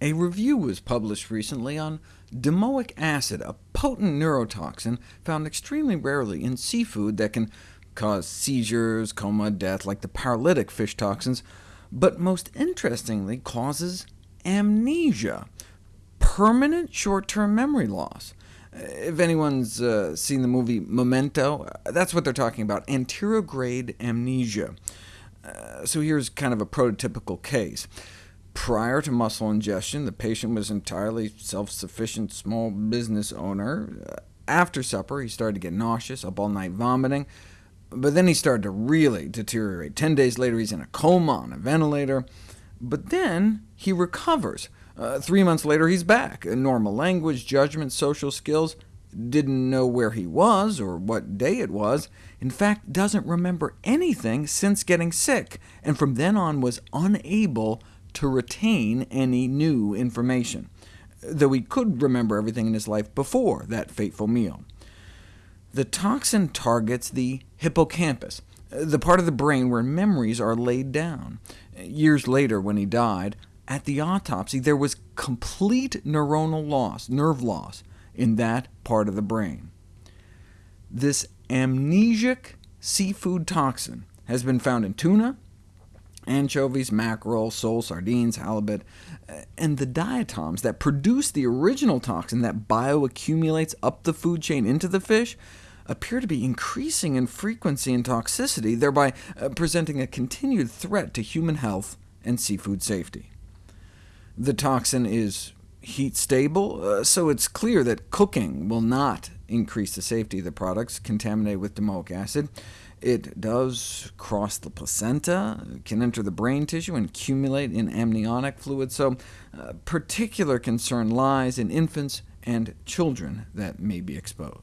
A review was published recently on domoic acid, a potent neurotoxin found extremely rarely in seafood that can cause seizures, coma, death, like the paralytic fish toxins, but most interestingly causes amnesia, permanent short-term memory loss. If anyone's uh, seen the movie Memento, that's what they're talking about, anterograde amnesia. Uh, so here's kind of a prototypical case. Prior to mussel ingestion, the patient was entirely self-sufficient small business owner. Uh, after supper, he started to get nauseous, up all night vomiting, but then he started to really deteriorate. Ten days later, he's in a coma on a ventilator, but then he recovers. Uh, three months later, he's back. Normal language, judgment, social skills. Didn't know where he was or what day it was. In fact, doesn't remember anything since getting sick, and from then on was unable to retain any new information, though he could remember everything in his life before that fateful meal. The toxin targets the hippocampus, the part of the brain where memories are laid down. Years later, when he died, at the autopsy there was complete neuronal loss, nerve loss, in that part of the brain. This amnesic seafood toxin has been found in tuna, anchovies, mackerel, sole, sardines, halibut, and the diatoms that produce the original toxin that bioaccumulates up the food chain into the fish appear to be increasing in frequency and toxicity, thereby uh, presenting a continued threat to human health and seafood safety. The toxin is heat stable, uh, so it's clear that cooking will not increase the safety of the products contaminated with domoic acid. It does cross the placenta, can enter the brain tissue, and accumulate in amniotic fluid, so uh, particular concern lies in infants and children that may be exposed.